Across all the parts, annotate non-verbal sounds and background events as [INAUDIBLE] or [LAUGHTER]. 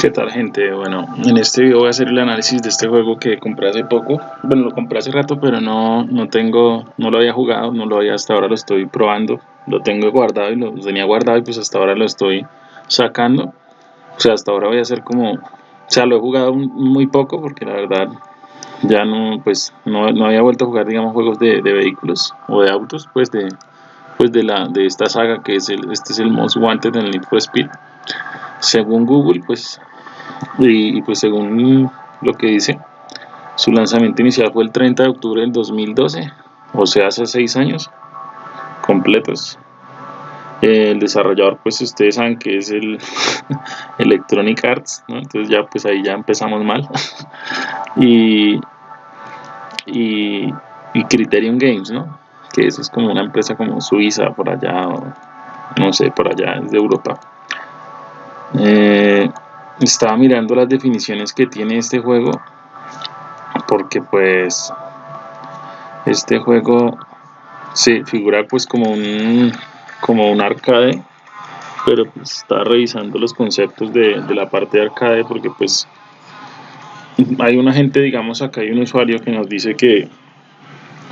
¿Qué tal gente? Bueno, en este video voy a hacer el análisis de este juego que compré hace poco. Bueno, lo compré hace rato, pero no, no tengo, no lo había jugado, no lo había, hasta ahora lo estoy probando. Lo tengo guardado y lo tenía guardado y pues hasta ahora lo estoy sacando. O sea, hasta ahora voy a hacer como, o sea, lo he jugado muy poco porque la verdad ya no, pues no, no había vuelto a jugar, digamos, juegos de, de, vehículos o de autos, pues de, pues de la, de esta saga que es el, este es el Most Wanted en Need for Speed según Google pues y, pues según lo que dice, su lanzamiento inicial fue el 30 de octubre del 2012, o sea, hace seis años completos. el desarrollador, pues ustedes saben que es el [LAUGHS] Electronic Arts, entonces ya pues ahí ya empezamos mal. [LAUGHS] y, y, Criterion Games, ¿no? que eso es como una empresa como suiza por allá, no sé, por allá, es de Europa. Eh, estaba mirando las definiciones que tiene este juego porque pues este juego se figura pues como un como un arcade pero pues estaba revisando los conceptos de, de, la parte de arcade porque pues hay una gente digamos acá hay un usuario que nos dice que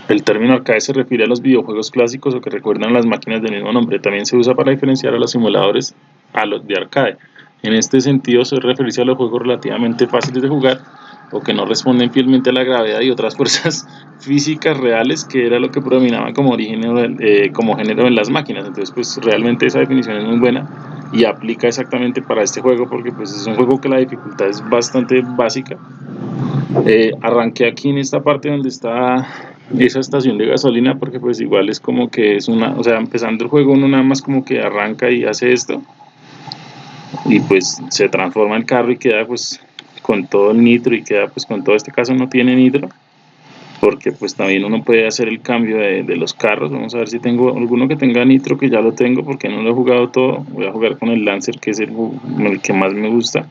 el término arcade se refiere a los videojuegos clásicos o que recuerdan las máquinas del mismo nombre. También se usa para diferenciar a los simuladores a los de arcade en este sentido se refiere a los juegos relativamente fáciles de jugar o que no responden fielmente a la gravedad y otras [LAUGHS] fuerzas físicas reales que era lo que predominaba como, origen, eh, como género en las máquinas. Entonces pues realmente esa definición es muy buena y aplica exactamente para este juego porque pues es un juego que la dificultad es bastante básica. Eh, arranqué aquí en esta parte donde está esa estación de gasolina porque pues igual es como que es una, o sea empezando el juego uno nada más como que arranca y hace esto y pues se transforma el carro y queda pues con todo el nitro y queda pues con todo este caso no tiene nitro porque pues también uno puede hacer el cambio de, de, los carros. Vamos a ver si tengo alguno que tenga nitro que ya lo tengo porque no lo he jugado todo. Voy a jugar con el Lancer que es el, el que más me gusta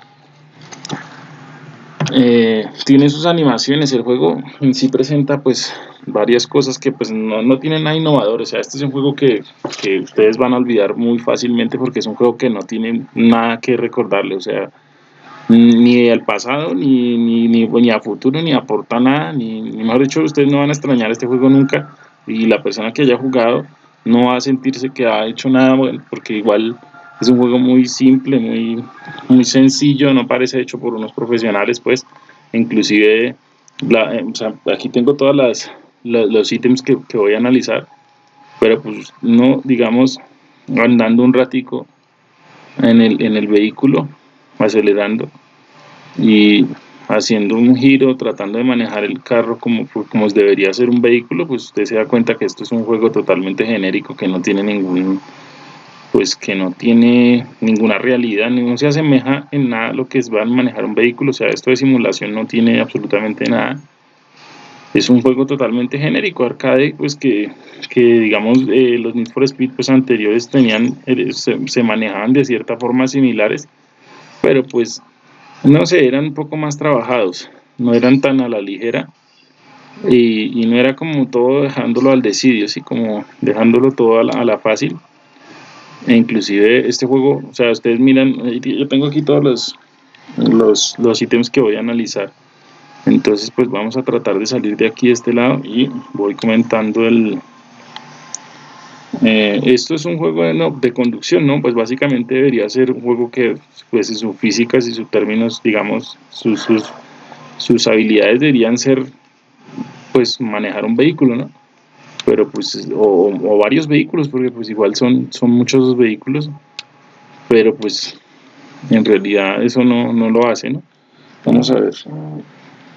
eh, tiene sus animaciones el juego en sí presenta pues varias cosas que pues no, no tienen nada innovador. O sea este es un juego que, que, ustedes van a olvidar muy fácilmente porque es un juego que no tiene nada que recordarle. O sea ni al pasado ni, ni, ni, ni, a futuro ni aporta nada ni, ni mejor dicho ustedes no van a extrañar este juego nunca. Y la persona que haya jugado no va a sentirse que ha hecho nada bueno porque igual es un juego muy simple, muy, muy sencillo, no parece hecho por unos profesionales, pues, inclusive, la, eh, o sea, aquí tengo todas las, los ítems que, que, voy a analizar, pero pues no, digamos, andando un ratico en el, en el vehículo, acelerando y haciendo un giro, tratando de manejar el carro como, como debería ser un vehículo, pues usted se da cuenta que esto es un juego totalmente genérico, que no tiene ningún pues que no tiene ninguna realidad, no se asemeja en nada a lo que es a manejar un vehículo, o sea, esto de simulación no tiene absolutamente nada. Es un juego totalmente genérico, arcade, pues que, que digamos eh, los Need for Speed pues, anteriores tenían, eh, se, se, manejaban de cierta forma similares, pero pues no sé, eran un poco más trabajados, no eran tan a la ligera y, no era como todo dejándolo al decidio, así como dejándolo todo a la fácil e inclusive este juego, o sea, ustedes miran, yo tengo aquí todos los, los, los ítems que voy a analizar. Entonces, pues vamos a tratar de salir de aquí de este lado y voy comentando el... Eh, esto es un juego de, no, de, conducción, ¿no? Pues básicamente debería ser un juego que, pues, sus físicas y sus términos, digamos, sus, sus, sus habilidades deberían ser, pues, manejar un vehículo, ¿no? Pero pues o, varios vehículos porque pues igual son son muchos los vehículos pero pues en realidad eso no, no lo hace ¿no? vamos a ver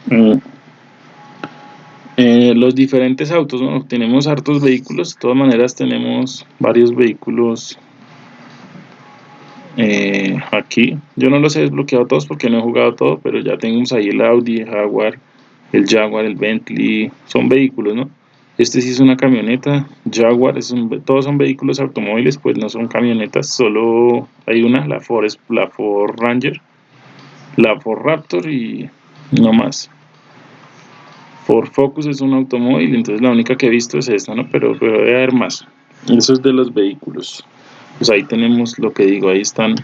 mm. eh, los diferentes autos ¿no? tenemos hartos vehículos de todas maneras tenemos varios vehículos eh, aquí yo no los he desbloqueado todos porque no he jugado todo pero ya tenemos ahí el Audi, el Jaguar el Jaguar, el Bentley son vehículos ¿no? Este sí es una camioneta, Jaguar, es un, todos son vehículos automóviles, pues no son camionetas, solo hay una, la Ford, la Ford Ranger, la Ford Raptor y no más. Ford Focus es un automóvil, entonces la única que he visto es esta, ¿no? Pero, pero debe haber más. Eso es de los vehículos. Pues ahí tenemos lo que digo, ahí están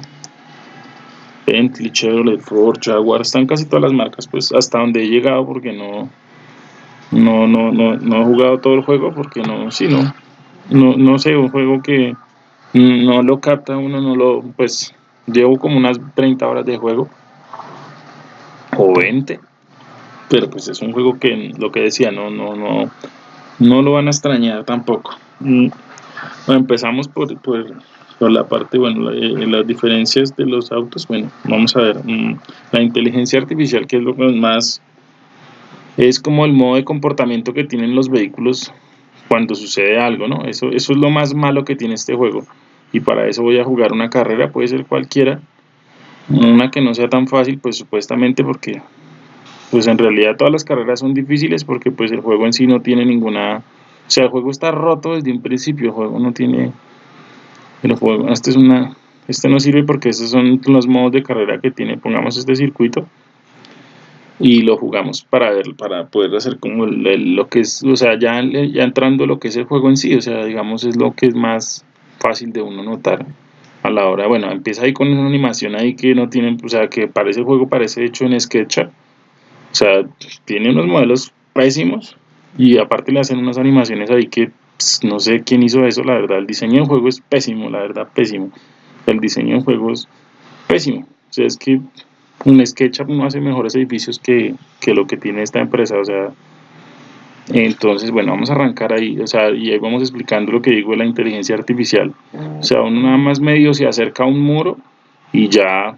Bentley, Chevrolet, Ford, Jaguar, están casi todas las marcas, pues hasta donde he llegado porque no no no no, no he jugado todo el juego porque no, sí, no, no, no sé, un juego que no lo capta uno, no lo, pues llevo como unas 30 horas de juego. O 20 pero pues es un juego que lo que decía no no no no lo van a extrañar tampoco. Mm, bueno, empezamos por, por, la parte bueno eh, las diferencias de los autos. Bueno vamos a ver mm, la inteligencia artificial que es lo más es como el modo de comportamiento que tienen los vehículos cuando sucede algo no eso eso es lo más malo que tiene este juego. Y para eso voy a jugar una carrera puede ser cualquiera. Una que no sea tan fácil pues supuestamente porque pues en realidad todas las carreras son difíciles porque pues el juego en sí no tiene ninguna o sea el juego está roto desde un principio el juego no tiene este es una este no sirve porque estos son los modos de carrera que tiene pongamos este circuito y lo jugamos para ver para poder hacer como lo que es o sea ya, ya entrando lo que es el juego en sí o sea digamos es lo que es más fácil de uno notar a la hora bueno empieza ahí con una animación ahí que no tiene o sea que parece el juego parece hecho en SketchUp o sea, tiene unos modelos pésimos y aparte le hacen unas animaciones ahí que pues, no sé quién hizo eso, la verdad. El diseño del juego es pésimo, la verdad, pésimo. El diseño del juego es pésimo. O sea, es que un SketchUp no hace mejores edificios que, que lo que tiene esta empresa. O sea, entonces, bueno, vamos a arrancar ahí, o sea, y ahí vamos explicando lo que digo de la inteligencia artificial. O sea, uno nada más medio se acerca a un muro y ya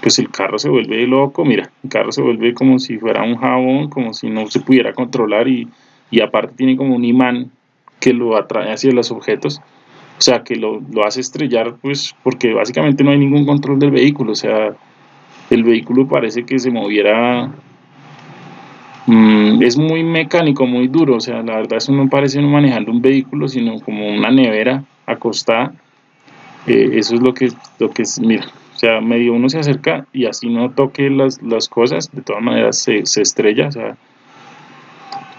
pues el carro se vuelve loco, mira, el carro se vuelve como si fuera un jabón, como si no se pudiera controlar y, y aparte tiene como un imán que lo atrae hacia los objetos, o sea, que lo, lo, hace estrellar, pues porque básicamente no hay ningún control del vehículo, o sea, el vehículo parece que se moviera, mmm, es muy mecánico, muy duro, o sea, la verdad eso no parece no manejando un vehículo, sino como una nevera acostada, eh, eso es lo que, lo que es, mira, o sea, medio uno se acerca y así no toque las, las cosas, de todas maneras se, se, estrella. O sea,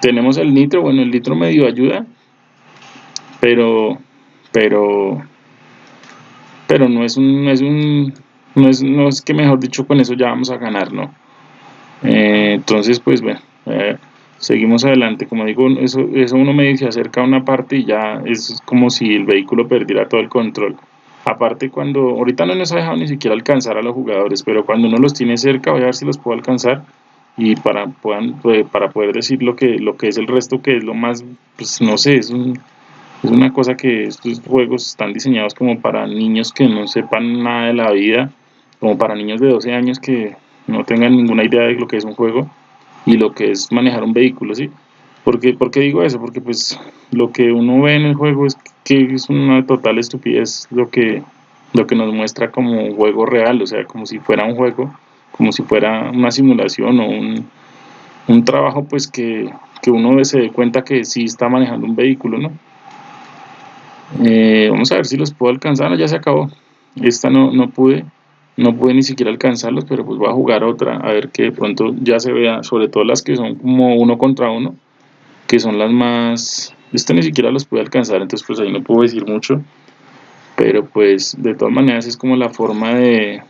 tenemos el nitro, bueno, el nitro medio ayuda, pero, pero, pero no es un, es un, no es, no es que mejor dicho con eso ya vamos a ganar, ¿no? Eh, entonces, pues bueno, eh, seguimos adelante. Como digo, eso, eso uno medio se acerca a una parte y ya es como si el vehículo perdiera todo el control. Aparte cuando, ahorita no nos ha dejado ni siquiera alcanzar a los jugadores, pero cuando uno los tiene cerca voy a ver si los puedo alcanzar y para, puedan, pues, para poder decir lo que, lo que es el resto, que es lo más, pues no sé, es, un, es una cosa que estos juegos están diseñados como para niños que no sepan nada de la vida, como para niños de 12 años que no tengan ninguna idea de lo que es un juego y lo que es manejar un vehículo, ¿sí? ¿Por qué, ¿Por qué digo eso? Porque pues lo que uno ve en el juego es que es una total estupidez lo que, lo que nos muestra como juego real, o sea, como si fuera un juego, como si fuera una simulación o un, un trabajo pues que, que uno se dé cuenta que sí está manejando un vehículo, ¿no? Eh, vamos a ver si los puedo alcanzar, ya se acabó. Esta no, no pude, no pude ni siquiera alcanzarlos, pero pues voy a jugar otra, a ver que de pronto ya se vea, sobre todo las que son como uno contra uno, que son las más esto ni siquiera los pude alcanzar, entonces pues ahí no puedo decir mucho. Pero pues de todas maneras es como la forma de,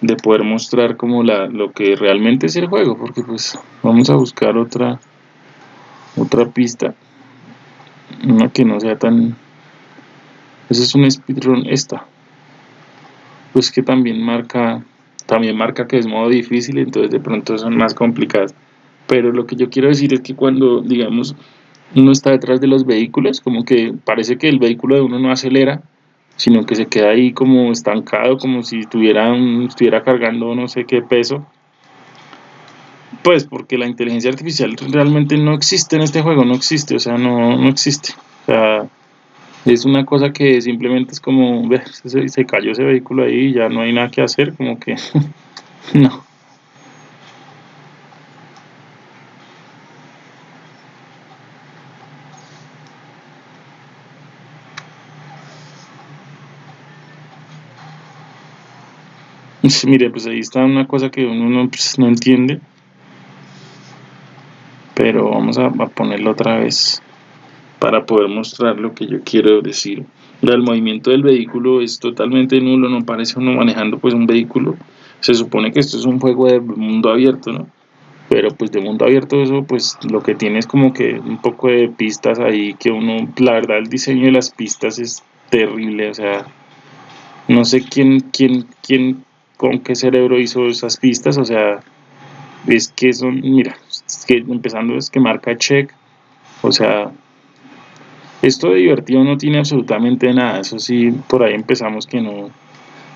de poder mostrar como la, lo que realmente es el juego. Porque pues vamos a buscar otra, otra pista. Una que no sea tan... Ese es un speedrun esta. Pues que también marca, también marca que es modo difícil, entonces de pronto son más complicadas. Pero lo que yo quiero decir es que cuando, digamos, uno está detrás de los vehículos, como que parece que el vehículo de uno no acelera, sino que se queda ahí como estancado, como si tuviera estuviera cargando no sé qué peso. Pues porque la inteligencia artificial realmente no existe en este juego, no existe, o sea, no, no existe. O sea, es una cosa que simplemente es como, se, se cayó ese vehículo ahí y ya no hay nada que hacer, como que [LAUGHS] no. Mire, pues ahí está una cosa que uno no, pues, entiende. Pero vamos a, ponerlo otra vez para poder mostrar lo que yo quiero decir. el movimiento del vehículo es totalmente nulo, no parece uno manejando pues un vehículo. Se supone que esto es un juego de mundo abierto, ¿no? Pero pues de mundo abierto eso pues lo que tiene es como que un poco de pistas ahí que uno, la verdad el diseño de las pistas es terrible, o sea, no sé quién, quién, quién, con qué cerebro hizo esas pistas, o sea, es que son, mira, que empezando es que marca check, o sea, esto de divertido no tiene absolutamente nada, eso sí, por ahí empezamos que no,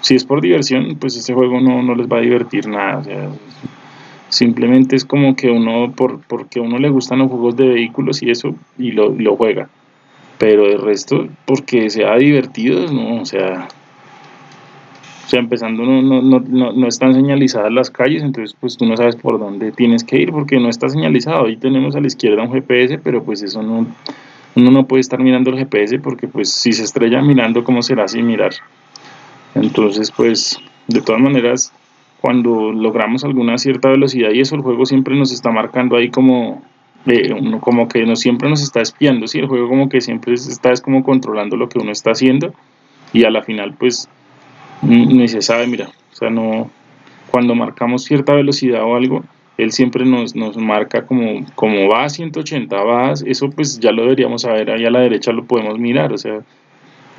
si es por diversión, pues este juego no, no les va a divertir nada, o sea, simplemente es como que uno, por, porque a uno le gustan los juegos de vehículos y eso, y lo, lo juega, pero el resto, porque sea divertido, no, o sea, o sea, empezando no, no, no, no, están señalizadas las calles, entonces pues tú no sabes por dónde tienes que ir porque no está señalizado. Ahí tenemos a la izquierda un GPS, pero pues eso no, uno no puede estar mirando el GPS porque pues si se estrella mirando, ¿cómo será sin mirar? Entonces pues de todas maneras, cuando logramos alguna cierta velocidad y eso el juego siempre nos está marcando ahí como, eh, uno como que no siempre nos está espiando, ¿sí? el juego como que siempre está es como controlando lo que uno está haciendo y a la final pues ni se sabe, mira, o sea, no, cuando marcamos cierta velocidad o algo, él siempre nos, nos marca como, como va a 180, va, eso pues ya lo deberíamos saber, ahí a la derecha lo podemos mirar, o sea,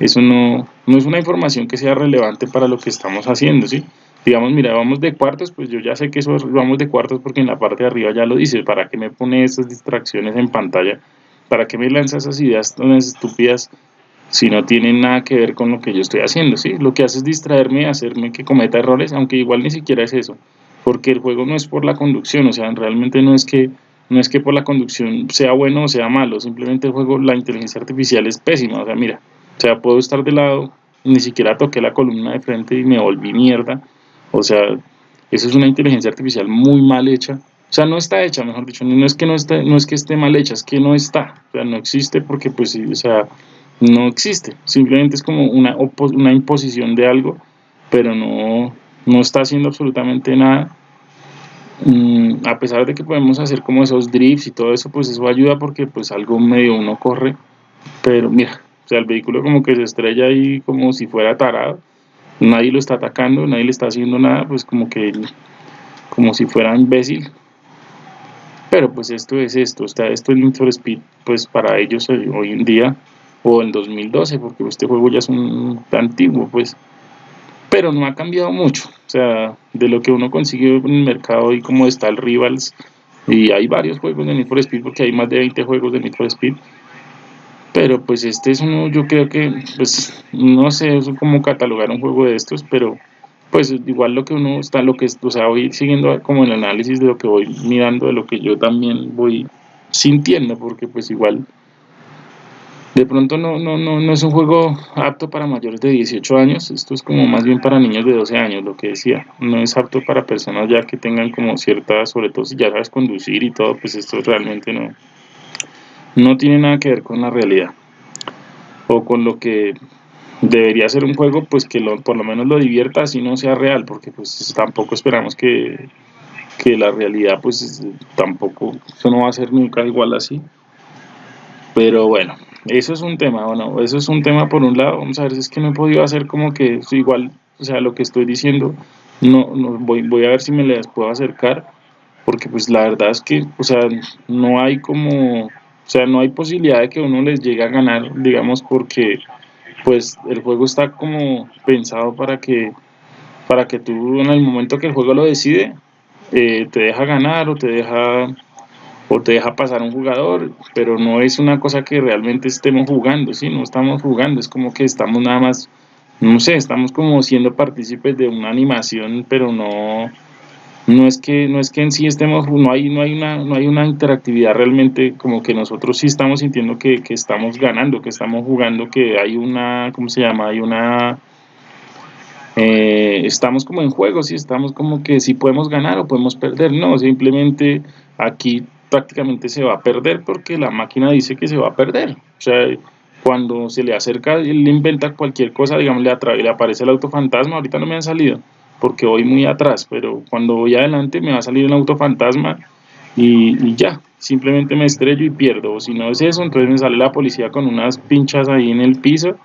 eso no, no es una información que sea relevante para lo que estamos haciendo, ¿sí? Digamos, mira, vamos de cuartos, pues yo ya sé que eso vamos de cuartos porque en la parte de arriba ya lo dice, ¿para qué me pone esas distracciones en pantalla? ¿Para qué me lanza esas ideas tan estúpidas si no tienen nada que ver con lo que yo estoy haciendo, ¿sí? Lo que hace es distraerme, hacerme que cometa errores, aunque igual ni siquiera es eso, porque el juego no es por la conducción, o sea, realmente no es que no es que por la conducción sea bueno o sea malo, simplemente el juego, la inteligencia artificial es pésima, o sea, mira, o sea, puedo estar de lado, ni siquiera toqué la columna de frente y me volví mierda, o sea, eso es una inteligencia artificial muy mal hecha, o sea, no está hecha, mejor dicho, no es que no, esté, no es que esté mal hecha, es que no está, o sea, no existe porque, pues, o sea, no existe, simplemente es como una, una imposición de algo, pero no, no está haciendo absolutamente nada. Mm, a pesar de que podemos hacer como esos drifts y todo eso, pues eso ayuda porque pues algo medio uno corre, pero mira, o sea, el vehículo como que se estrella ahí como si fuera tarado, nadie lo está atacando, nadie le está haciendo nada, pues como que como si fuera imbécil. Pero pues esto es esto, está esto es Need for Speed, pues para ellos hoy en día o en 2012, porque este juego ya es un antiguo, pues, pero no ha cambiado mucho, o sea, de lo que uno consigue en el mercado y como está el Rivals, y hay varios juegos de Need for Speed, porque hay más de 20 juegos de Need for Speed, pero pues este es uno, yo creo que, pues, no sé cómo catalogar un juego de estos, pero pues igual lo que uno está, lo que, o sea, voy siguiendo como el análisis de lo que voy mirando, de lo que yo también voy sintiendo, porque pues igual de pronto no, no, no, no es un juego apto para mayores de 18 años, esto es como más bien para niños de 12 años, lo que decía, no es apto para personas ya que tengan como cierta, sobre todo si ya sabes conducir y todo, pues esto realmente no, no tiene nada que ver con la realidad, o con lo que debería ser un juego, pues que lo, por lo menos lo divierta, así no sea real, porque pues tampoco esperamos que, que la realidad, pues tampoco, eso no va a ser nunca igual así, pero bueno, eso es un tema, bueno, eso es un tema por un lado, vamos a ver si es que no he podido hacer como que igual, o sea, lo que estoy diciendo, no, no voy, voy a ver si me les puedo acercar, porque pues la verdad es que, o sea, no hay como, o sea, no hay posibilidad de que uno les llegue a ganar, digamos, porque pues el juego está como pensado para que, para que tú en el momento que el juego lo decide, eh, te deja ganar o te deja o te deja pasar un jugador, pero no es una cosa que realmente estemos jugando, ¿sí? No estamos jugando, es como que estamos nada más, no sé, estamos como siendo partícipes de una animación, pero no, no es que, no es que en sí estemos, no hay, no hay una, no hay una interactividad realmente, como que nosotros sí estamos sintiendo que, que estamos ganando, que estamos jugando, que hay una, ¿cómo se llama? Hay una... Eh, estamos como en juego, sí, estamos como que si podemos ganar o podemos perder, no, simplemente aquí prácticamente se va a perder porque la máquina dice que se va a perder. O sea, cuando se le acerca, él inventa cualquier cosa, digamos, le, le aparece el autofantasma, ahorita no me han salido porque voy muy atrás, pero cuando voy adelante me va a salir un autofantasma y, y ya, simplemente me estrello y pierdo, o si no es eso, entonces me sale la policía con unas pinchas ahí en el piso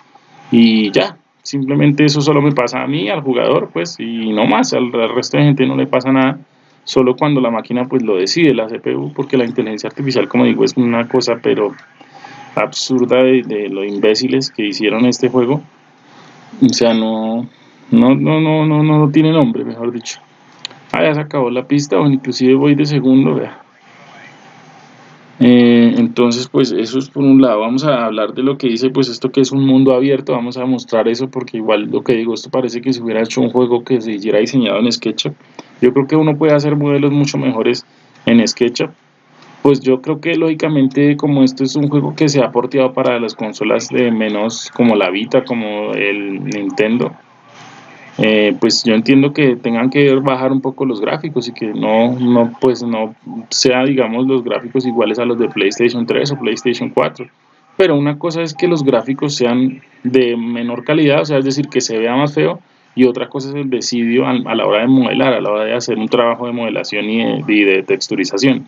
y ya, simplemente eso solo me pasa a mí, al jugador, pues, y no más, al, resto de gente no le pasa nada, solo cuando la máquina pues lo decide, la CPU, porque la inteligencia artificial, como digo, es una cosa pero absurda de, de lo imbéciles que hicieron este juego, o sea, no, no, no, no, no, no tiene nombre, mejor dicho. Ah, ya se acabó la pista, o inclusive voy de segundo, vea. Eh, entonces, pues eso es por un lado. Vamos a hablar de lo que dice, pues esto que es un mundo abierto. Vamos a mostrar eso porque igual lo que digo, esto parece que se hubiera hecho un juego que se hiciera diseñado en SketchUp. Yo creo que uno puede hacer modelos mucho mejores en SketchUp. Pues yo creo que lógicamente como esto es un juego que se ha porteado para las consolas de menos como la Vita, como el Nintendo, eh, pues yo entiendo que tengan que bajar un poco los gráficos y que no, no, pues no sea, digamos, los gráficos iguales a los de PlayStation 3 o PlayStation 4. Pero una cosa es que los gráficos sean de menor calidad, o sea, es decir, que se vea más feo, y otra cosa es el decidio a, la hora de modelar, a la hora de hacer un trabajo de modelación y de, y de texturización.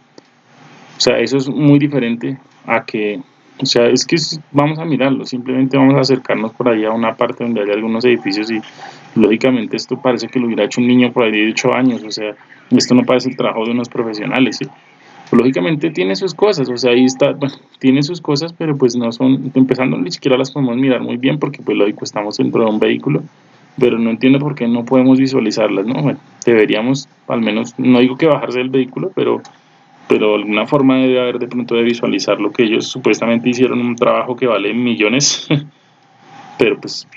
O sea, eso es muy diferente a que o sea, es que vamos a mirarlo, simplemente vamos a acercarnos por ahí a una parte donde hay algunos edificios y lógicamente esto parece que lo hubiera hecho un niño por ahí de 8 años, o sea, esto no parece el trabajo de unos profesionales, ¿sí? Lógicamente tiene sus cosas, o sea, ahí está, bueno, tiene sus cosas, pero pues no son, empezando ni siquiera las podemos mirar muy bien porque pues lógico estamos dentro de un vehículo, pero no entiendo por qué no podemos visualizarlas, ¿no? Bueno, deberíamos, al menos, no digo que bajarse del vehículo, pero pero alguna forma debe haber de pronto de visualizar lo que ellos supuestamente hicieron un trabajo que vale millones [LAUGHS] pero pues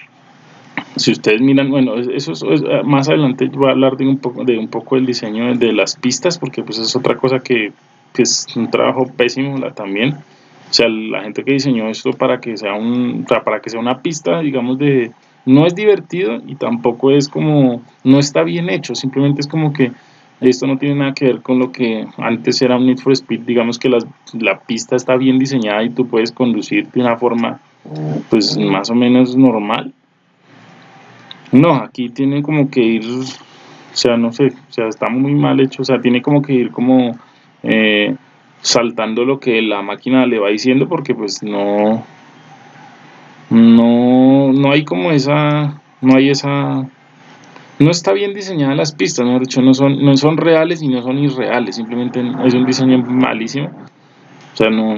si ustedes miran bueno eso es, más adelante voy a hablar de un poco de un poco el diseño de, las pistas porque pues es otra cosa que, es un trabajo pésimo la, también o sea la gente que diseñó esto para que sea un para que sea una pista digamos de no es divertido y tampoco es como no está bien hecho simplemente es como que esto no tiene nada que ver con lo que antes era un Need for Speed, digamos que la pista está bien diseñada y tú puedes conducir de una forma pues más o menos normal. No, aquí tiene como que ir, o sea, no sé, o sea, está muy mal hecho, o sea, tiene como que ir como eh, saltando lo que la máquina le va diciendo porque pues no, no, no hay como esa, no hay esa no está bien diseñada las pistas, mejor dicho, no son, no son reales y no son irreales, simplemente es un diseño malísimo. O sea, no,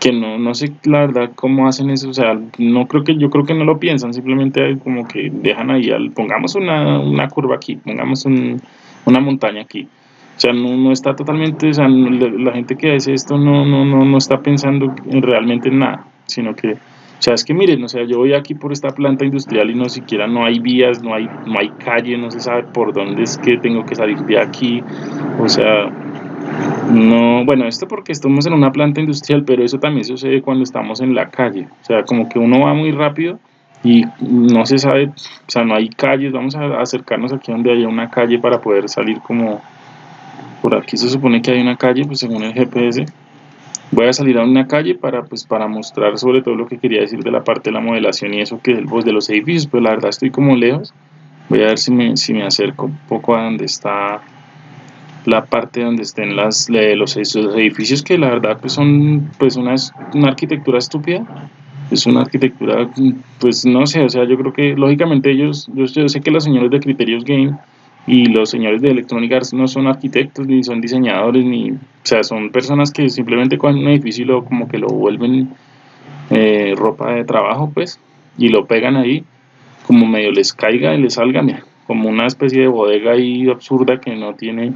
que no, no sé la verdad cómo hacen eso, o sea, no creo que, yo creo que no lo piensan, simplemente como que dejan ahí, al, pongamos una, una curva aquí, pongamos una montaña aquí. O sea, no, no está totalmente, o sea, la, gente que hace esto no, no, no, no está pensando realmente en nada, sino que o sea, es que miren, o sea, yo voy aquí por esta planta industrial y no siquiera no hay vías, no hay, no hay calle, no se sabe por dónde es que tengo que salir de aquí. O sea, no, bueno, esto porque estamos en una planta industrial, pero eso también sucede cuando estamos en la calle. O sea, como que uno va muy rápido y no se sabe, o sea, no hay calles, vamos a acercarnos aquí donde haya una calle para poder salir como, por aquí se supone que hay una calle, pues según el GPS, voy a salir a una calle para pues para mostrar sobre todo lo que quería decir de la parte de la modelación y eso que es el voz de los edificios pero la verdad estoy como lejos. Voy a ver si me, si me acerco un poco a donde está la parte donde estén las los, edificios que la verdad pues son pues una, una arquitectura estúpida. Es una arquitectura pues no sé o sea yo creo que lógicamente ellos yo, yo sé que los señores de Criterios Game y los señores de Electronic Arts no son arquitectos ni son diseñadores ni o sea son personas que simplemente cogen un edificio y lo, como que lo vuelven eh, ropa de trabajo pues y lo pegan ahí como medio les caiga y les salga como una especie de bodega ahí absurda que no tiene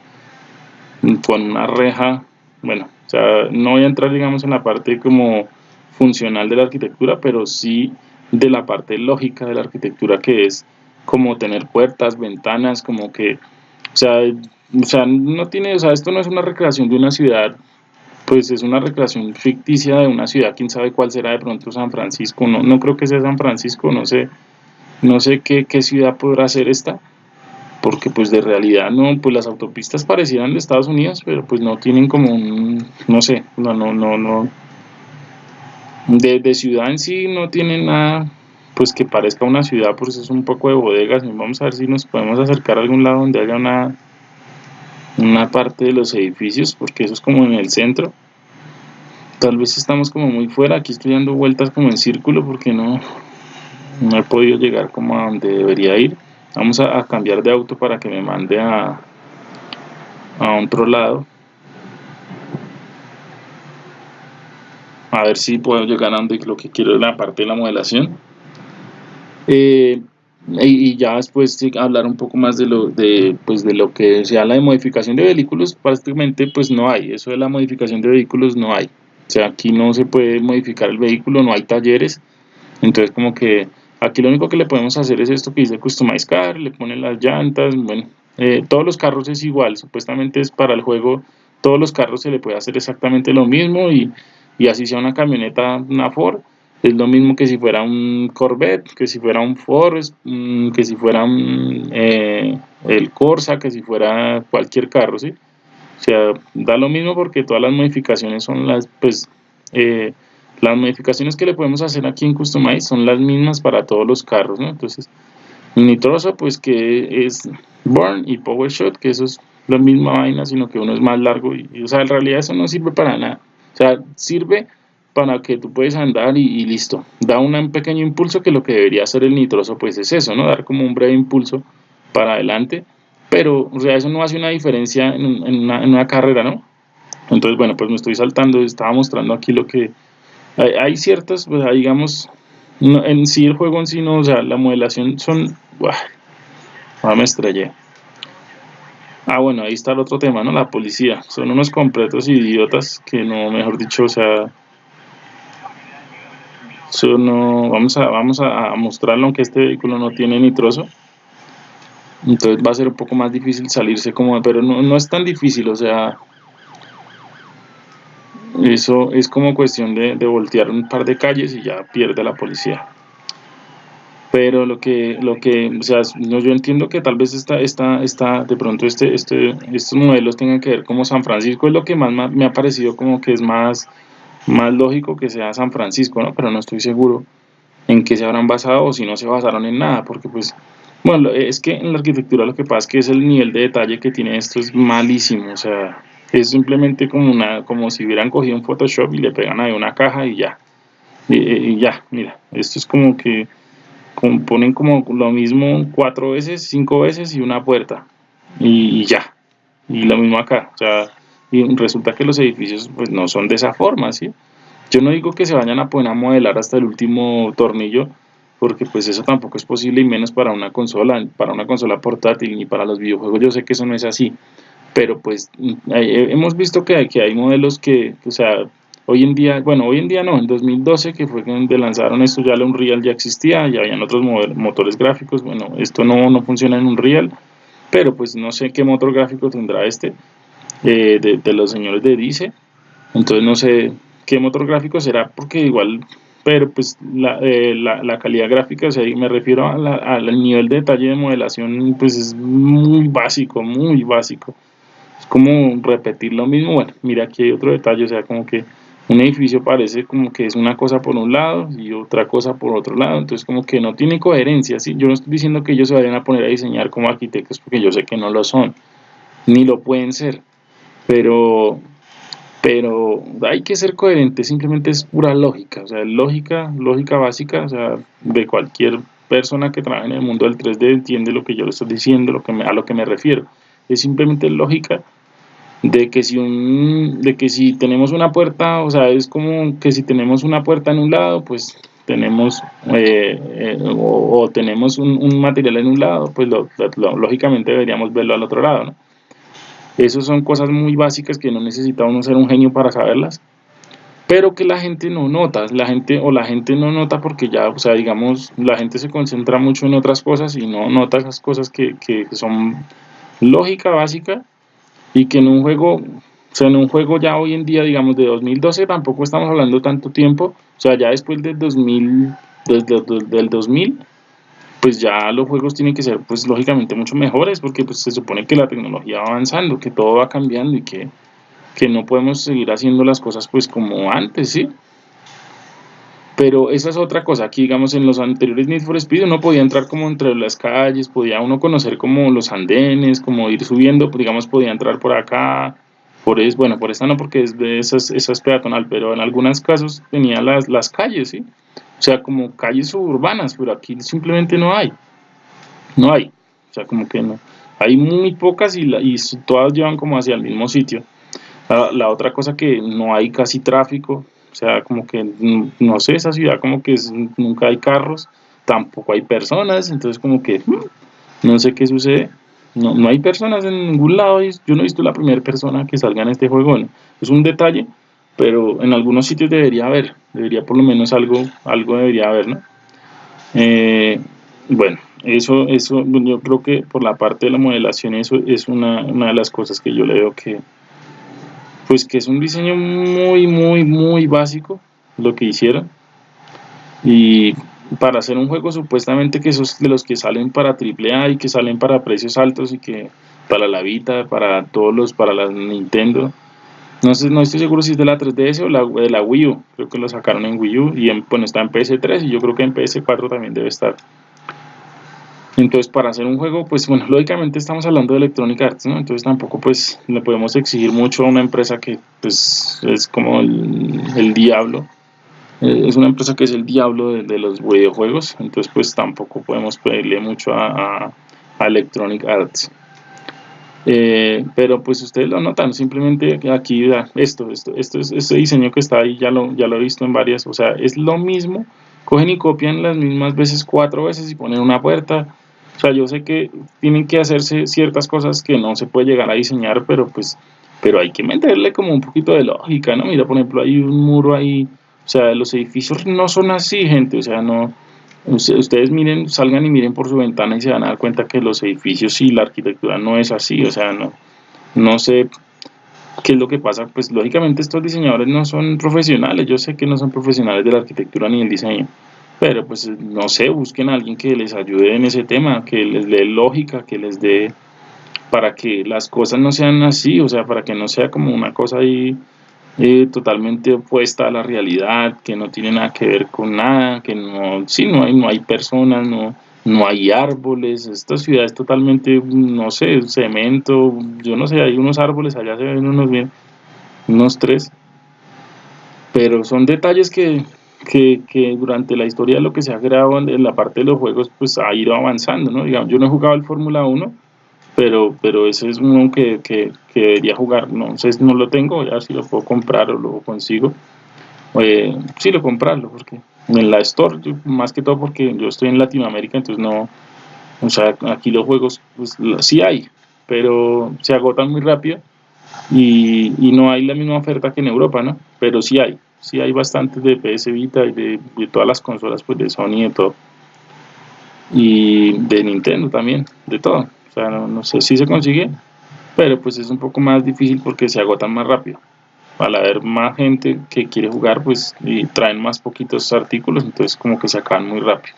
con una reja bueno o sea no voy a entrar digamos en la parte como funcional de la arquitectura pero sí de la parte lógica de la arquitectura que es como tener puertas, ventanas, como que, o sea, o sea, no tiene, o sea, esto no es una recreación de una ciudad, pues es una recreación ficticia de una ciudad, quién sabe cuál será de pronto San Francisco, no, no creo que sea San Francisco, no sé, no sé qué, qué ciudad podrá ser esta, porque pues de realidad no, pues las autopistas parecieran de Estados Unidos, pero pues no tienen como un, no sé, no, no, no, no, de, ciudad en sí no tienen nada pues que parezca una ciudad, pues es un poco de bodegas. Vamos a ver si nos podemos acercar a algún lado donde haya una, una parte de los edificios, porque eso es como en el centro. Tal vez estamos como muy fuera, aquí estoy dando vueltas como en círculo, porque no, no he podido llegar como a donde debería ir vamos a, cambiar de auto para que me mande a a otro lado a ver si puedo llegar a donde lo que quiero en la parte de la modelación eh, y, ya después hablar un poco más de lo de pues de lo que sea la de modificación de vehículos prácticamente pues no hay. Eso de la modificación de vehículos no hay. O sea aquí no se puede modificar el vehículo no hay talleres. Entonces como que aquí lo único que le podemos hacer es esto que dice customize car le ponen las llantas bueno eh, todos los carros es igual supuestamente es para el juego todos los carros se le puede hacer exactamente lo mismo y, y así sea una camioneta una Ford es lo mismo que si fuera un Corvette, que si fuera un Ford, mm, que si fuera un, eh, el Corsa, que si fuera cualquier carro, ¿sí? O sea, da lo mismo porque todas las modificaciones son las, pues, eh, las modificaciones que le podemos hacer aquí en Customize son las mismas para todos los carros, ¿no? Entonces, nitroso, pues que es Burn y Power Shot, que eso es la misma vaina, sino que uno es más largo y, o sea, en realidad eso no sirve para nada. O sea, sirve para que tú puedes andar y, listo. Da un pequeño impulso que lo que debería hacer el nitroso pues es eso, ¿no? Dar como un breve impulso para adelante, pero o sea, eso no hace una diferencia en, una, carrera, ¿no? Entonces, bueno, pues me estoy saltando, estaba mostrando aquí lo que... Hay, ciertas, pues digamos, en sí el juego en sí no, o sea, la modelación son... Buah, me estrellé. Ah, bueno, ahí está el otro tema, ¿no? La policía. Son unos completos idiotas que no, mejor dicho, o sea, no, vamos a, vamos a mostrarlo aunque este vehículo no tiene nitroso. Entonces va a ser un poco más difícil salirse como, pero no, no es tan difícil, o sea, eso es como cuestión de, de, voltear un par de calles y ya pierde la policía. Pero lo que, lo que, o sea, yo entiendo que tal vez esta, esta, esta, de pronto este, este, estos modelos tengan que ver como San Francisco, es lo que más me ha parecido como que es más, más lógico que sea San Francisco, ¿no? Pero no estoy seguro en qué se habrán basado o si no se basaron en nada, porque pues, bueno, es que en la arquitectura lo que pasa es que es el nivel de detalle que tiene esto es malísimo, o sea, es simplemente como una, como si hubieran cogido un Photoshop y le pegan ahí una caja y ya, y, ya, mira, esto es como que ponen como lo mismo cuatro veces, cinco veces y una puerta, y, y ya, y lo mismo acá, o sea, y resulta que los edificios pues no son de esa forma, ¿sí? Yo no digo que se vayan a poner a modelar hasta el último tornillo, porque pues eso tampoco es posible y menos para una consola, para una consola portátil ni para los videojuegos, yo sé que eso no es así, pero pues hemos visto que hay, que hay modelos que, o sea, hoy en día, bueno, hoy en día no, en 2012 que fue cuando lanzaron esto ya un Unreal ya existía, ya habían otros motores gráficos, bueno, esto no, no funciona en Unreal, pero pues no sé qué motor gráfico tendrá este, de, los señores de Dice. Entonces no sé qué motor gráfico será, porque igual, pero pues la, eh, la, calidad gráfica, o sea, me refiero al nivel de detalle de modelación, pues es muy básico, muy básico. Es como repetir lo mismo. Bueno, mira aquí hay otro detalle, o sea, como que un edificio parece como que es una cosa por un lado y otra cosa por otro lado, entonces como que no tiene coherencia, ¿sí? Yo no estoy diciendo que ellos se vayan a poner a diseñar como arquitectos porque yo sé que no lo son, ni lo pueden ser, pero, pero hay que ser coherente, simplemente es pura lógica, o sea, lógica, lógica básica, o sea, de cualquier persona que trabaje en el mundo del 3D entiende lo que yo le estoy diciendo, lo que a lo que me refiero, es simplemente lógica de que si un, de que si tenemos una puerta, o sea, es como que si tenemos una puerta en un lado, pues tenemos eh, eh, o, tenemos un, material en un lado, pues lógicamente deberíamos verlo al otro lado, ¿no? Esas son cosas muy básicas que no necesita uno ser un genio para saberlas, pero que la gente no nota, la gente o la gente no nota porque ya, o sea, digamos, la gente se concentra mucho en otras cosas y no nota esas cosas que, que son lógica básica y que en un juego, o sea, en un juego ya hoy en día, digamos, de 2012 tampoco estamos hablando tanto tiempo, o sea, ya después del 2000, desde, del 2000 pues ya los juegos tienen que ser pues lógicamente mucho mejores porque pues se supone que la tecnología va avanzando, que todo va cambiando y que, no podemos seguir haciendo las cosas pues como antes, ¿sí? Pero esa es otra cosa, aquí digamos en los anteriores Need for Speed uno podía entrar como entre las calles, podía uno conocer como los andenes, como ir subiendo, pues, digamos podía entrar por acá, por es, bueno, por esta no porque es de esas, esas peatonal, pero en algunos casos tenía las, las calles, ¿sí? O sea, como calles suburbanas, pero aquí simplemente no hay. No hay. O sea, como que no. Hay muy pocas y, y todas llevan como hacia el mismo sitio. La, otra cosa que no hay casi tráfico, o sea, como que, no sé, esa ciudad como que nunca hay carros, tampoco hay personas, entonces como que hmm, no sé qué sucede. No, no hay personas en ningún lado, yo no he visto la primera persona que salga en este juego. Es un detalle, pero en algunos sitios debería haber, debería por lo menos algo, algo debería haber, ¿no? Eh, bueno, eso, eso yo creo que por la parte de la modelación eso es una, una de las cosas que yo le veo que, pues que es un diseño muy, muy, muy básico lo que hicieron. Y para hacer un juego supuestamente que esos de los que salen para AAA y que salen para precios altos y que para la Vita, para todos los, para la Nintendo. No sé, no estoy seguro si es de la 3DS o de la Wii U. Creo que lo sacaron en Wii U y en, bueno, está en PS3 y yo creo que en PS4 también debe estar. Entonces, para hacer un juego, pues bueno, lógicamente estamos hablando de Electronic Arts, ¿no? Entonces tampoco pues le podemos exigir mucho a una empresa que pues es como el, diablo. Eh, es una empresa que es el diablo de, los videojuegos, entonces pues tampoco podemos pedirle mucho a, Electronic Arts. Eh, pero pues ustedes lo notan, simplemente aquí esto, esto, esto es este diseño que está ahí, ya lo, ya lo he visto en varias, o sea, es lo mismo, cogen y copian las mismas veces cuatro veces y ponen una puerta, o sea, yo sé que tienen que hacerse ciertas cosas que no se puede llegar a diseñar, pero pues pero hay que meterle como un poquito de lógica, ¿no? Mira, por ejemplo, hay un muro ahí, o sea, los edificios no son así, gente, o sea, no, ustedes miren, salgan y miren por su ventana y se van a dar cuenta que los edificios y la arquitectura no es así, o sea, no, no sé qué es lo que pasa, pues lógicamente estos diseñadores no son profesionales, yo sé que no son profesionales de la arquitectura ni del diseño, pero pues no sé, busquen a alguien que les ayude en ese tema, que les dé lógica, que les dé para que las cosas no sean así, o sea, para que no sea como una cosa ahí eh, totalmente opuesta a la realidad, que no tiene nada que ver con nada, que no, sí, no hay, no hay personas, no, no hay árboles, esta ciudad es totalmente, no sé, cemento, yo no sé, hay unos árboles, allá se ven unos bien, unos tres, pero son detalles que, que, que, durante la historia de lo que se ha creado en la parte de los juegos, pues ha ido avanzando, ¿no? Digamos, yo no he jugado el Fórmula 1, pero, pero ese es uno que, que, que, debería jugar, no sé, no lo tengo, ya si lo puedo comprar o lo consigo, eh, sí lo comprarlo, porque en la Store, más que todo porque yo estoy en Latinoamérica, entonces no, o sea, aquí los juegos, pues sí hay, pero se agotan muy rápido y, y no hay la misma oferta que en Europa, ¿no? Pero sí hay sí hay bastantes de PS Vita y de, todas las consolas pues de Sony y de todo. Y de Nintendo también, de todo. Sea, no, sé si se consigue, pero pues es un poco más difícil porque se agotan más rápido. Al haber más gente que quiere jugar, pues y traen más poquitos artículos, entonces como que se acaban muy rápido.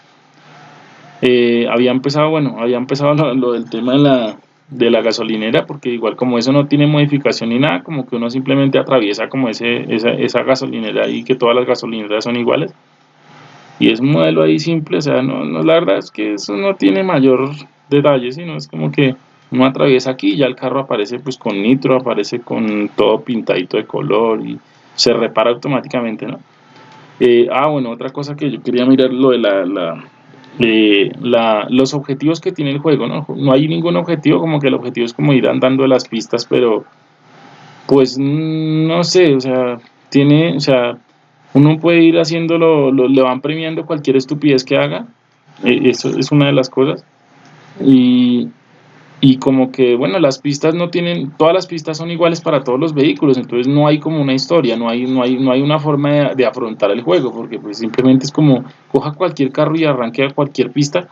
Eh, había empezado, bueno, había empezado lo del tema de la, de la gasolinera porque igual como eso no tiene modificación ni nada como que uno simplemente atraviesa como ese, esa, esa gasolinera y que todas las gasolineras son iguales y es un modelo ahí simple o sea no, no la verdad es que eso no tiene mayor detalle sino es como que uno atraviesa aquí y ya el carro aparece pues con nitro aparece con todo pintadito de color y se repara automáticamente no eh, ah bueno otra cosa que yo quería mirar lo de la eh, la, los objetivos que tiene el juego, ¿no? No hay ningún objetivo, como que el objetivo es como ir andando las pistas, pero pues no sé, o sea, tiene, o sea, uno puede ir haciéndolo, le van premiando cualquier estupidez que haga, eh, eso es una de las cosas, y, y como que, bueno, las pistas no tienen, todas las pistas son iguales para todos los vehículos, entonces no hay como una historia, no hay, no hay, no hay una forma de, afrontar el juego, porque pues simplemente es como, coja cualquier carro y arranque a cualquier pista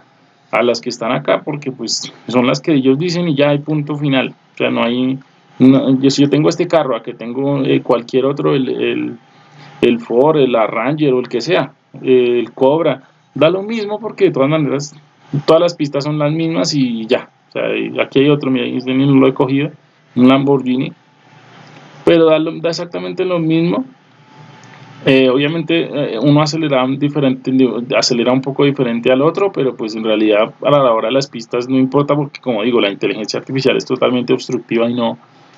a las que están acá, porque pues son las que ellos dicen y ya hay punto final, o sea, no hay, yo, si yo tengo este carro, a que tengo eh, cualquier otro, el, el, el Ford, el Ranger o el que sea, el Cobra, da lo mismo porque de todas maneras todas las pistas son las mismas y ya, o sea, aquí hay otro, mira, este no lo he cogido, un Lamborghini, pero da, exactamente lo mismo. Eh, obviamente eh, uno acelera, diferente, acelera un poco diferente al otro, pero pues en realidad a la hora de las pistas no importa porque como digo, la inteligencia artificial es totalmente obstructiva y no,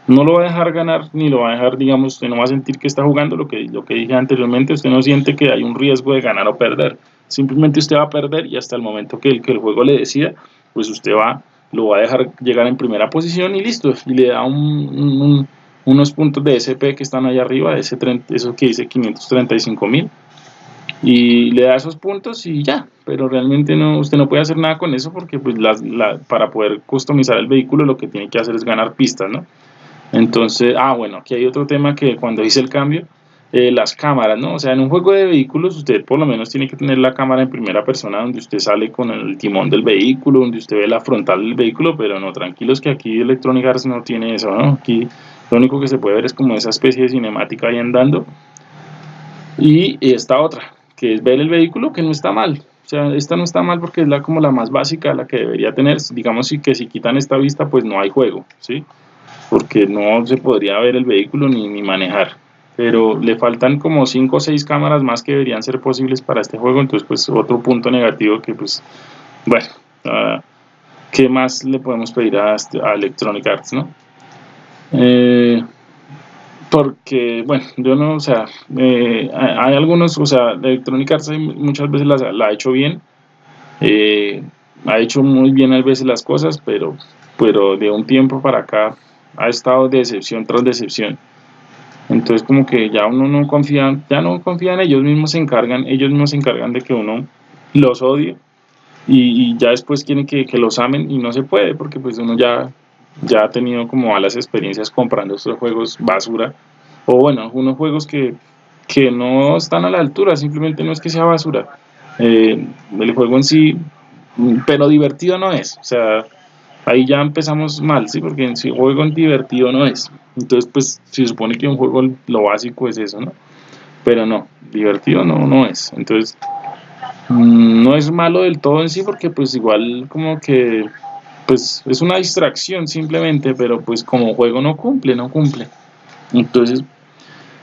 no lo va a dejar ganar ni lo va a dejar, digamos, usted no va a sentir que está jugando lo que, lo que dije anteriormente, usted no siente que hay un riesgo de ganar o perder, simplemente usted va a perder y hasta el momento que el, que el juego le decida, pues usted va, lo va a dejar llegar en primera posición y listo, y le da un, unos puntos de SP que están allá arriba, ese 30, eso que dice 535 mil, y le da esos puntos y ya, pero realmente no, usted no puede hacer nada con eso porque pues para poder customizar el vehículo lo que tiene que hacer es ganar pistas, ¿no? Entonces, ah, bueno, aquí hay otro tema que cuando hice el cambio, eh, las cámaras, ¿no? O sea, en un juego de vehículos usted por lo menos tiene que tener la cámara en primera persona donde usted sale con el timón del vehículo, donde usted ve la frontal del vehículo, pero no, tranquilos que aquí Electronic Arts no tiene eso, ¿no? Aquí lo único que se puede ver es como esa especie de cinemática ahí andando. Y esta otra, que es ver el vehículo, que no está mal. O sea, esta no está mal porque es la como la más básica, la que debería tener. Digamos que si quitan esta vista, pues no hay juego, ¿sí? porque no se podría ver el vehículo ni, ni manejar pero le faltan como 5 o 6 cámaras más que deberían ser posibles para este juego, entonces pues otro punto negativo que pues, bueno, uh, ¿qué más le podemos pedir a, este, a Electronic Arts, no? Eh, porque, bueno, yo no, o sea, eh, hay algunos, o sea, Electronic Arts muchas veces la, la ha hecho bien, eh, ha hecho muy bien a veces las cosas, pero, pero de un tiempo para acá ha estado decepción tras decepción. Entonces como que ya uno no confía, ya no confía en ellos mismos se encargan, ellos mismos se encargan de que uno los odie y, ya después quieren que, que, los amen y no se puede porque pues uno ya, ya ha tenido como malas experiencias comprando estos juegos basura o bueno, unos juegos que, que no están a la altura, simplemente no es que sea basura. Eh, el juego en sí, pero divertido no es, o sea, ahí ya empezamos mal, ¿sí? Porque sí juego divertido no es. Entonces, pues, se supone que un juego lo básico es eso, ¿no? Pero no, divertido no, no es. Entonces, mm, no es malo del todo en sí, porque pues igual como que, pues, es una distracción simplemente, pero pues como juego no cumple, no cumple. Entonces,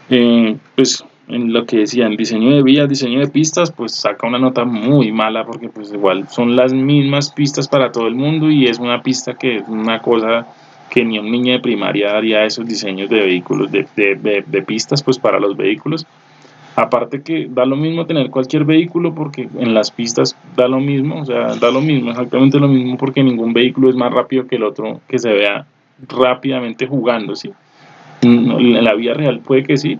eh, pues en lo que decían diseño de vías, diseño de pistas, pues saca una nota muy mala porque pues igual son las mismas pistas para todo el mundo y es una pista que es una cosa que ni un niño de primaria haría esos diseños de vehículos, de, de, de, pistas pues para los vehículos. Aparte que da lo mismo tener cualquier vehículo porque en las pistas da lo mismo, o sea, da lo mismo, exactamente lo mismo porque ningún vehículo es más rápido que el otro que se vea rápidamente jugando, ¿sí? En la vida real puede que sí,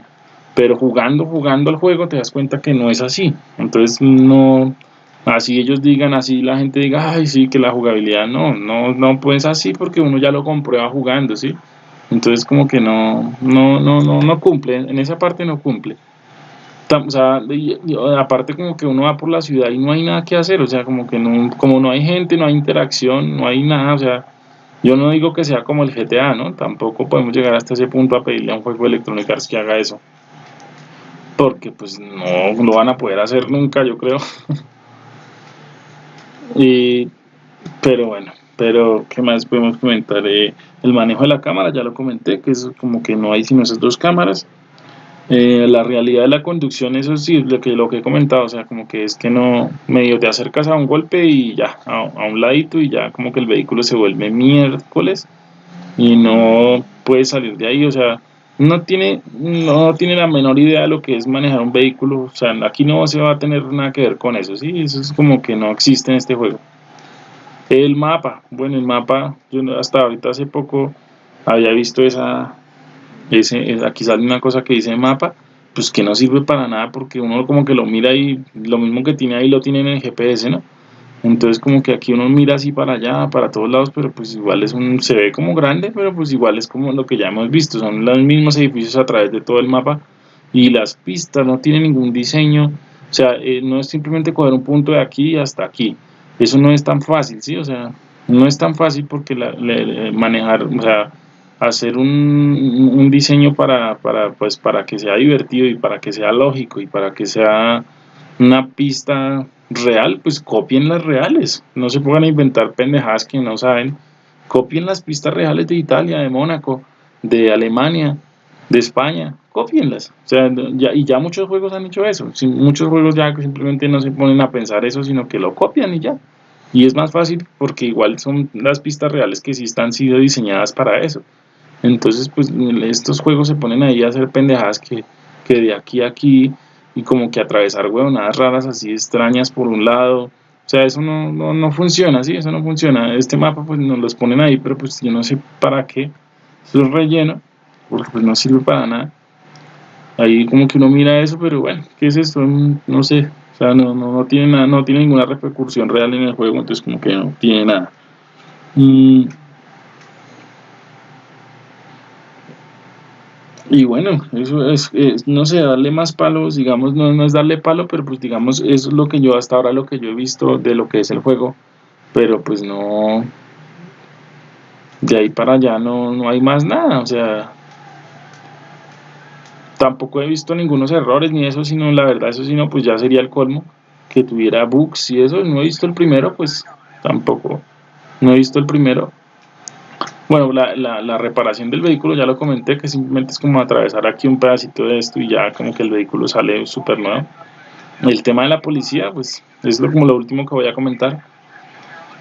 pero jugando, jugando al juego te das cuenta que no es así. Entonces no, así ellos digan, así la gente diga, ay sí, que la jugabilidad no, no, no pues así porque uno ya lo comprueba jugando, ¿sí? Entonces como que no, no, no, no, no cumple, en esa parte no cumple. O sea, aparte como que uno va por la ciudad y no hay nada que hacer, o sea, como que no, como no hay gente, no hay interacción, no hay nada, o sea, yo no digo que sea como el GTA, ¿no? Tampoco podemos llegar hasta ese punto a pedirle a un juego de que haga eso porque pues no lo van a poder hacer nunca, yo creo. [LAUGHS] y, pero bueno, pero ¿qué más podemos comentar? Eh, el manejo de la cámara, ya lo comenté, que es como que no hay sino esas dos cámaras. Eh, la realidad de la conducción, eso sí, lo que, lo que he comentado, o sea, como que es que no, medio te acercas a un golpe y ya, a, a un ladito y ya como que el vehículo se vuelve miércoles y no puedes salir de ahí, o sea, no tiene, no tiene la menor idea de lo que es manejar un vehículo, o sea, aquí no se va a tener nada que ver con eso, ¿sí? Eso es como que no existe en este juego. El mapa, bueno, el mapa, yo hasta ahorita hace poco había visto esa, ese, aquí sale una cosa que dice mapa, pues que no sirve para nada porque uno como que lo mira y lo mismo que tiene ahí lo tiene en el GPS, ¿no? Entonces como que aquí uno mira así para allá, para todos lados, pero pues igual es un, se ve como grande, pero pues igual es como lo que ya hemos visto, son los mismos edificios a través de todo el mapa y las pistas no tienen ningún diseño, o sea, eh, no es simplemente coger un punto de aquí hasta aquí, eso no es tan fácil, ¿sí? O sea, no es tan fácil porque la, manejar, o sea, hacer un, un diseño para, para, pues, para que sea divertido y para que sea lógico y para que sea una pista real, pues copien las reales, no se pongan a inventar pendejadas que no saben, copien las pistas reales de Italia, de Mónaco, de Alemania, de España, copienlas, o sea, ya, y ya muchos juegos han hecho eso, muchos juegos ya simplemente no se ponen a pensar eso, sino que lo copian y ya, y es más fácil porque igual son las pistas reales que sí están sido diseñadas para eso, Entonces, pues estos juegos se ponen ahí a hacer pendejadas que, que de aquí a aquí y como que atravesar huevonadas raras así extrañas por un lado. O sea, eso no, no, no funciona, ¿sí? Eso no funciona. Este mapa pues nos los ponen ahí, pero pues yo no sé para qué. Eso es relleno, porque pues no sirve para nada. Ahí como que uno mira eso, pero bueno, ¿qué es esto? No sé. O sea, no, no, no tiene nada, no tiene ninguna repercusión real en el juego, entonces como que no tiene nada. Y Y bueno, eso es, no sé, darle más palos, digamos, no, no, es darle palo, pero pues digamos, eso es lo que yo hasta ahora lo que yo he visto de lo que es el juego, pero pues no, de ahí para allá no, no hay más nada, o sea, tampoco he visto ningunos errores ni eso, sino la verdad, eso sino pues ya sería el colmo, que tuviera bugs y eso, no he visto el primero, pues tampoco, no he visto el primero, bueno, la, la, la, reparación del vehículo ya lo comenté, que simplemente es como atravesar aquí un pedacito de esto y ya como que el vehículo sale súper nuevo. El tema de la policía, pues es lo, como lo último que voy a comentar.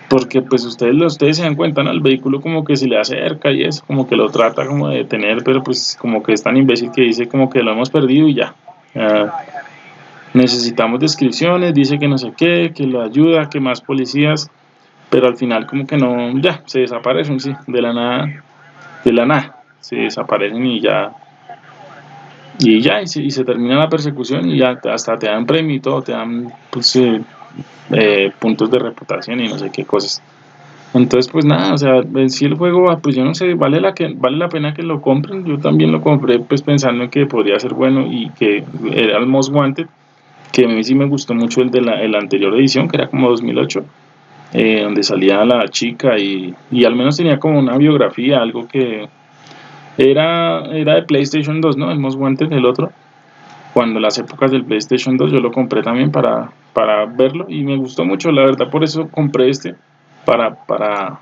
Porque pues ustedes, ustedes se dan cuenta, ¿no? El vehículo como que se le acerca y es como que lo trata como de detener, pero pues como que es tan imbécil que dice como que lo hemos perdido y ya. necesitamos descripciones, dice que no sé qué, que lo ayuda, que más policías pero al final como que no, ya, se desaparecen, sí, de la nada, de la nada, se desaparecen y ya, y ya, y se, termina la persecución y ya hasta te dan premio y todo, te dan pues, eh, eh, puntos de reputación y no sé qué cosas. Entonces, pues nada, o sea, en el juego, ah, pues yo no sé, vale la, que, vale la pena que lo compren. Yo también lo compré, pues pensando en que podría ser bueno y que era el Most Wanted, que a mí sí me gustó mucho el de la el anterior edición, que era como 2008 eh, donde salía la chica y, al menos tenía como una biografía, algo que era, era de PlayStation 2, ¿no? El Most Wanted, el otro. Cuando las épocas del PlayStation 2 yo lo compré también para, para verlo y me gustó mucho, la verdad por eso compré este, para, para,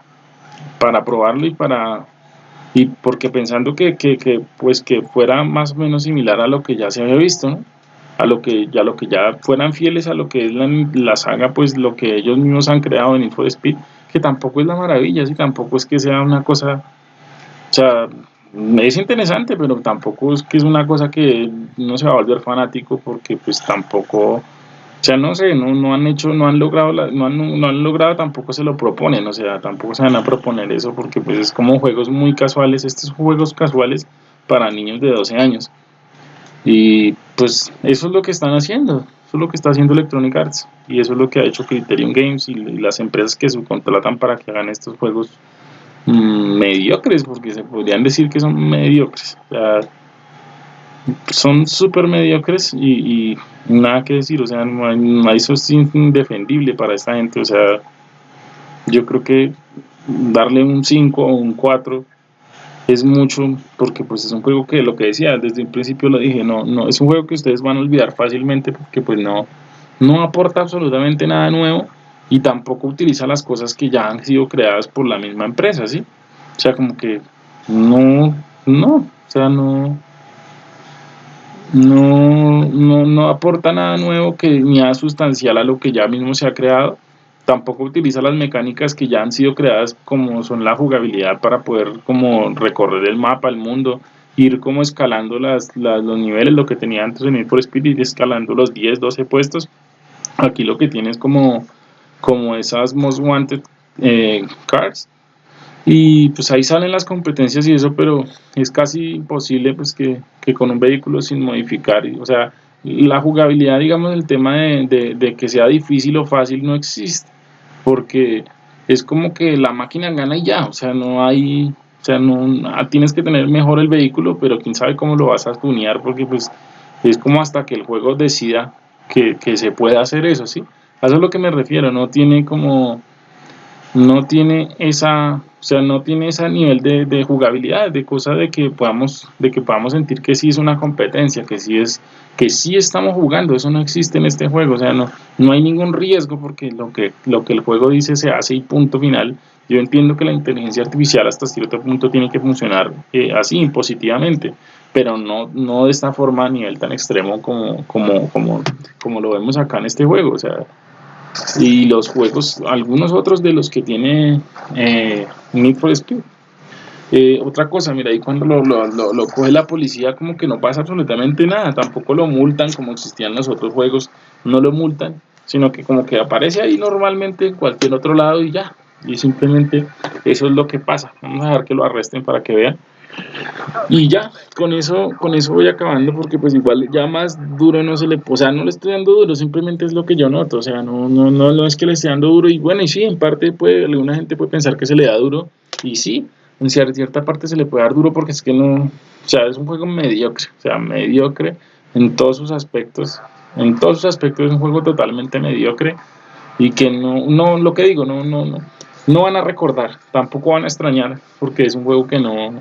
para probarlo y para y porque pensando que, que, que, pues que fuera más o menos similar a lo que ya se había visto, ¿no? A lo que ya lo que ya fueran fieles a lo que es la, saga pues lo que ellos mismos han creado en Info Speed que tampoco es la maravilla y tampoco es que sea una cosa o sea es interesante pero tampoco es que es una cosa que no se va a volver fanático porque pues tampoco o sea no sé no, no han hecho no han logrado no, han, no han logrado tampoco se lo proponen o sea tampoco se van a proponer eso porque pues es como juegos muy casuales estos juegos casuales para niños de 12 años. Y pues eso es lo que están haciendo, eso es lo que está haciendo Electronic Arts y eso es lo que ha hecho Criterion Games y, las empresas que subcontratan para que hagan estos juegos mm, mediocres, porque se podrían decir que son mediocres. son súper mediocres y, nada que decir, o sea, no hay, eso es indefendible para esta gente, o sea, yo creo que darle un 5 o un 4 es mucho porque pues es un juego que lo que decía desde el principio lo dije no no es un juego que ustedes van a olvidar fácilmente porque pues no no aporta absolutamente nada nuevo y tampoco utiliza las cosas que ya han sido creadas por la misma empresa sí o sea como que no no o sea no no, no, no aporta nada nuevo que ni nada sustancial a lo que ya mismo se ha creado tampoco utiliza las mecánicas que ya han sido creadas como son la jugabilidad para poder como recorrer el mapa, el mundo, ir como escalando las, los niveles, lo que tenía antes en Need for Speed, escalando los 10, 12 puestos. Aquí lo que tienes como, como esas Most Wanted eh, cards. Y pues ahí salen las competencias y eso, pero es casi imposible pues que, que con un vehículo sin modificar, o sea, la jugabilidad, digamos, el tema de, de, que sea difícil o fácil no existe porque es como que la máquina gana y ya, o sea, no hay, o sea, no, ah, tienes que tener mejor el vehículo, pero quién sabe cómo lo vas a tunear, porque pues es como hasta que el juego decida que, que se pueda hacer eso, ¿sí? A eso es lo que me refiero, no tiene como, no tiene esa, o sea, no tiene ese nivel de, de, jugabilidad, de cosa de que podamos, de que podamos sentir que sí es una competencia, que sí es, que sí estamos jugando, eso no existe en este juego, o sea, no, no hay ningún riesgo porque lo que, lo que el juego dice se hace y punto final. Yo entiendo que la inteligencia artificial hasta cierto punto tiene que funcionar eh, así, positivamente, pero no, no de esta forma a nivel tan extremo como, como, como, como lo vemos acá en este juego, o sea, y los juegos, algunos otros de los que tiene eh, Need for Speed. Eh, otra cosa, mira, ahí cuando lo, lo, lo, coge la policía como que no pasa absolutamente nada, tampoco lo multan como existían los otros juegos, no lo multan, sino que como que aparece ahí normalmente en cualquier otro lado y ya, y simplemente eso es lo que pasa, vamos a dejar que lo arresten para que vean. Y ya, con eso, con eso voy acabando porque pues igual ya más duro no se le, o sea, no le estoy dando duro, simplemente es lo que yo noto, o sea, no, no, no, no es que le esté dando duro y bueno, y sí, en parte puede, alguna gente puede pensar que se le da duro y sí, en cierta parte se le puede dar duro porque es que no, o sea, es un juego mediocre, o sea, mediocre en todos sus aspectos, en todos sus aspectos es un juego totalmente mediocre y que no, no, lo que digo, no, no, no, no van a recordar, tampoco van a extrañar porque es un juego que no,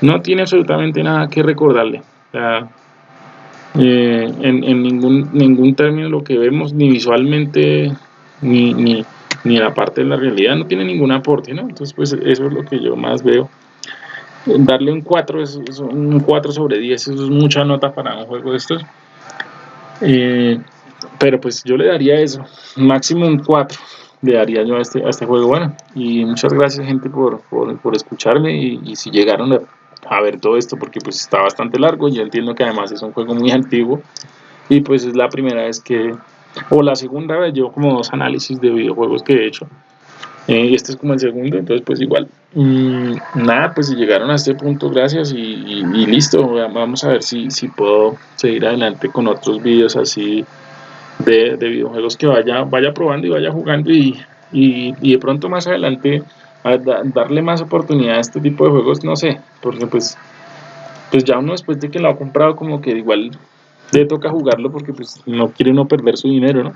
no tiene absolutamente nada que recordarle. O sea, eh, en, en, ningún, ningún término lo que vemos, ni visualmente, ni, ni, ni la parte de la realidad, no tiene ningún aporte, ¿no? Entonces, pues eso es lo que yo más veo. Darle un 4, es, un 4 sobre 10, eso es mucha nota para un juego de estos. Eh, pero pues yo le daría eso, máximo un 4 le daría yo a este, a este juego. Bueno, y muchas gracias gente por, por, por escucharme y, y si llegaron a a ver todo esto porque pues está bastante largo. Y entiendo que además es un juego muy antiguo. Y pues es la primera vez que o la segunda vez yo como dos análisis de videojuegos que he hecho. Eh, y este es como el segundo entonces pues igual. Mm, nada pues si llegaron a este punto gracias y, y, listo. Vamos a ver si, si puedo seguir adelante con otros vídeos así de, de, videojuegos que vaya vaya probando y vaya jugando y, y de pronto más adelante darle más oportunidad a este tipo de juegos, no sé, porque pues, pues ya uno después de que lo ha comprado como que igual le toca jugarlo porque pues no quiere uno perder su dinero, ¿no?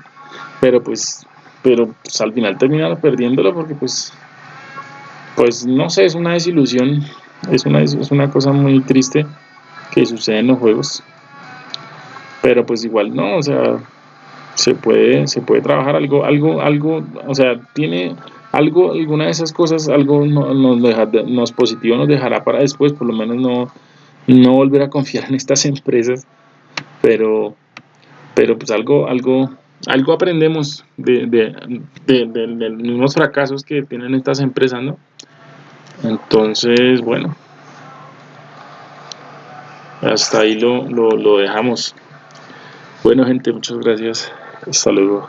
Pero pues, pero pues, al final termina perdiéndolo porque pues, pues no sé, es una desilusión, es una, es una cosa muy triste que sucede en los juegos, pero pues igual no, o sea, se puede, se puede trabajar algo, algo, algo, o sea, tiene algo, alguna de esas cosas, algo deja, nos positivo nos dejará para después, por lo menos no, no volver a confiar en estas empresas, pero, pero pues algo, algo, algo aprendemos de, de, de, los fracasos que tienen estas empresas, ¿no? Entonces, bueno, hasta ahí lo, lo, lo dejamos. Bueno, gente, muchas gracias. Hasta luego.